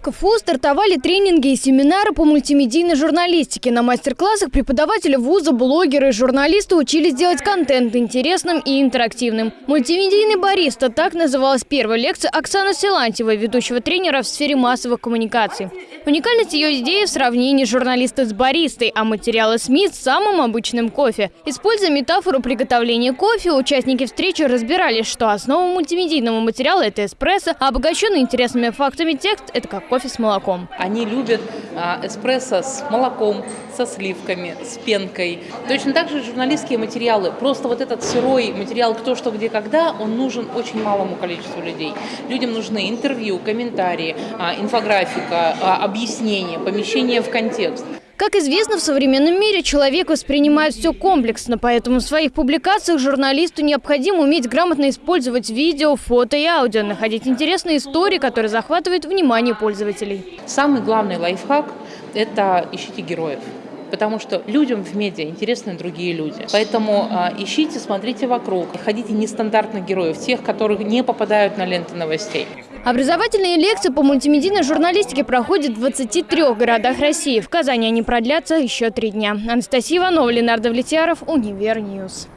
КФУ стартовали тренинги и семинары по мультимедийной журналистике. На мастер-классах преподаватели вуза, блогеры и журналисты учились делать контент интересным и интерактивным. Мультимедийный бариста – так называлась первая лекция Оксаны Силантьевой, ведущего тренера в сфере массовых коммуникаций. Уникальность ее идеи в сравнении журналиста с баристой, а материалы СМИ с самым обычным кофе. Используя метафору приготовления кофе, участники встречи разбирались, что основа мультимедийного материала – это эспрессо, а обогащенный интересными фактами текст – это как кофе с молоком. Они любят а, эспрессо с молоком, со сливками, с пенкой. Точно так же журналистские материалы. Просто вот этот сырой материал «Кто, что, где, когда» он нужен очень малому количеству людей. Людям нужны интервью, комментарии, а, инфографика, а, объяснения, помещение в контекст. Как известно, в современном мире человек воспринимает все комплексно, поэтому в своих публикациях журналисту необходимо уметь грамотно использовать видео, фото и аудио, находить интересные истории, которые захватывают внимание пользователей. Самый главный лайфхак – это ищите героев потому что людям в медиа интересны другие люди. Поэтому э, ищите, смотрите вокруг, находите нестандартных героев, тех, которые не попадают на ленты новостей. Образовательные лекции по мультимедийной журналистике проходят в 23 городах России. В Казани они продлятся еще три дня. Анастасия Иванова, Ленар Давлетьяров, Univer News.